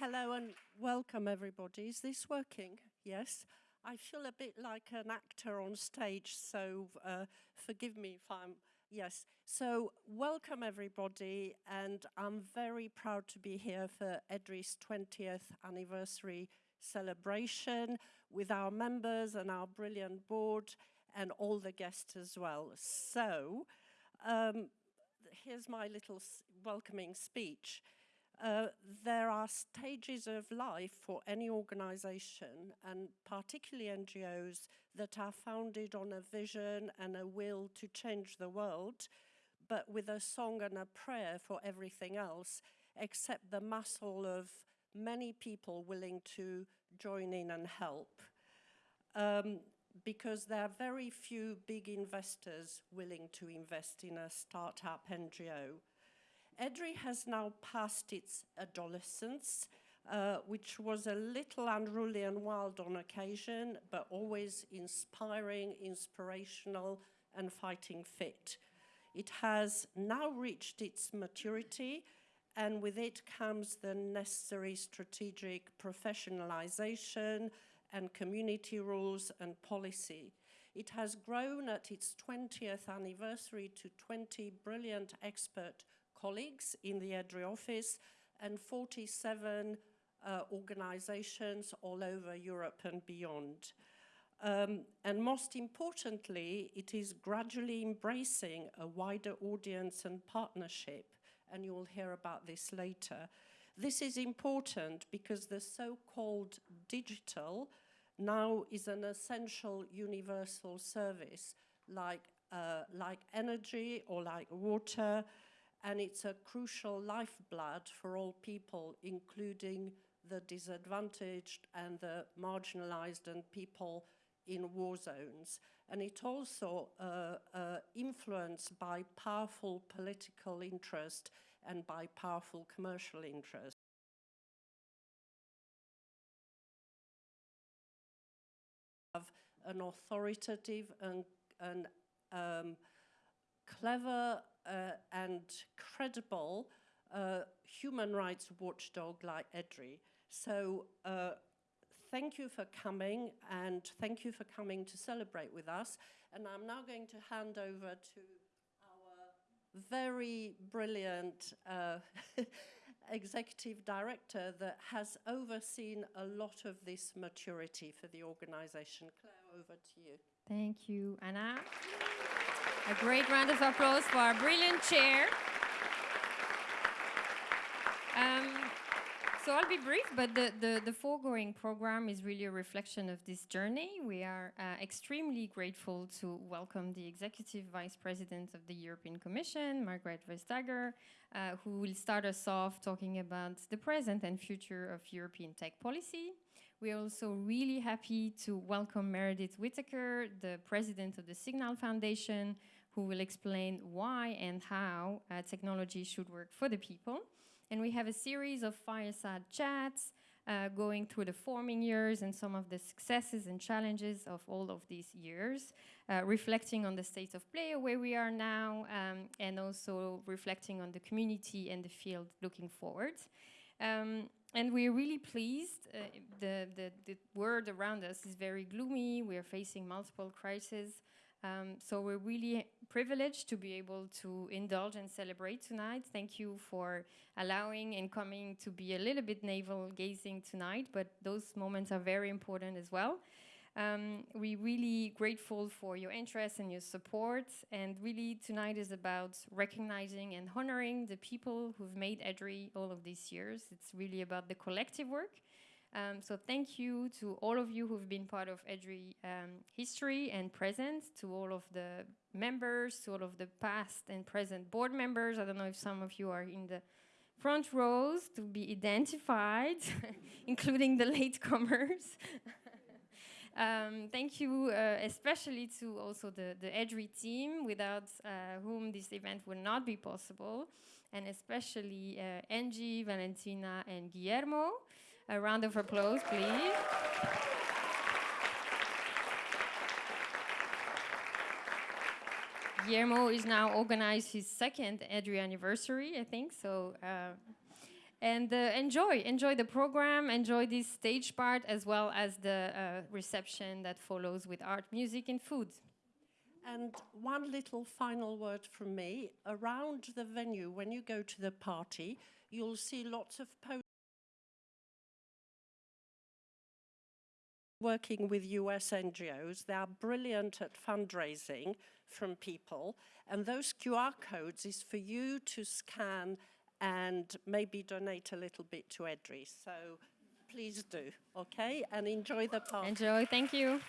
Hello and welcome everybody. Is this working? Yes. I feel a bit like an actor on stage, so uh, forgive me if I'm, yes. So welcome everybody, and I'm very proud to be here for EDRI's 20th anniversary celebration with our members and our brilliant board and all the guests as well. So um, here's my little welcoming speech. Uh, there stages of life for any organization and particularly NGOs that are founded on a vision and a will to change the world, but with a song and a prayer for everything else, except the muscle of many people willing to join in and help. Um, because there are very few big investors willing to invest in a startup NGO. EDRI has now passed its adolescence, uh, which was a little unruly and wild on occasion, but always inspiring, inspirational, and fighting fit. It has now reached its maturity, and with it comes the necessary strategic professionalization and community rules and policy. It has grown at its 20th anniversary to 20 brilliant expert colleagues in the EDRI office and 47 uh, organizations all over Europe and beyond. Um, and most importantly, it is gradually embracing a wider audience and partnership, and you will hear about this later. This is important because the so-called digital now is an essential universal service like, uh, like energy or like water, and it's a crucial lifeblood for all people, including the disadvantaged and the marginalized and people in war zones. And it also uh, uh, influenced by powerful political interest and by powerful commercial interest. Have an authoritative and, and um, clever and credible uh, human rights watchdog like EDRI. So uh, thank you for coming and thank you for coming to celebrate with us. And I'm now going to hand over to our very brilliant uh, executive director that has overseen a lot of this maturity for the organization. Claire, over to you. Thank you, Anna. A great round of applause for our brilliant chair. Um, so I'll be brief, but the, the, the, foregoing program is really a reflection of this journey. We are uh, extremely grateful to welcome the Executive Vice President of the European Commission, Margrethe Vestager, uh, who will start us off talking about the present and future of European tech policy. We're also really happy to welcome Meredith Whittaker, the President of the Signal Foundation, who will explain why and how uh, technology should work for the people. And we have a series of fireside chats uh, going through the forming years and some of the successes and challenges of all of these years, uh, reflecting on the state of play where we are now, um, and also reflecting on the community and the field looking forward. Um, and we're really pleased. Uh, the, the, the world around us is very gloomy. We are facing multiple crises. Um, so we're really privileged to be able to indulge and celebrate tonight. Thank you for allowing and coming to be a little bit navel-gazing tonight, but those moments are very important as well. Um, we're really grateful for your interest and your support. And really, tonight is about recognizing and honoring the people who've made EDRI all of these years. It's really about the collective work. Um, so thank you to all of you who've been part of EDRI um, history and present, to all of the members, to all of the past and present board members. I don't know if some of you are in the front rows to be identified, including the latecomers. um, thank you uh, especially to also the, the EDRI team, without uh, whom this event would not be possible, and especially uh, Angie, Valentina, and Guillermo. A round of applause, please. Guillermo is now organized his second EDRI anniversary, I think, so. And uh, enjoy enjoy the program enjoy this stage part as well as the uh, reception that follows with art music and food And one little final word from me. Around the venue, when you go to the party, you'll see lots of posters working with US NGOs. They are brilliant at fundraising from people. And those QR codes is for you to scan and maybe donate a little bit to EDRI. So please do, okay? And enjoy the party. enjoy thank you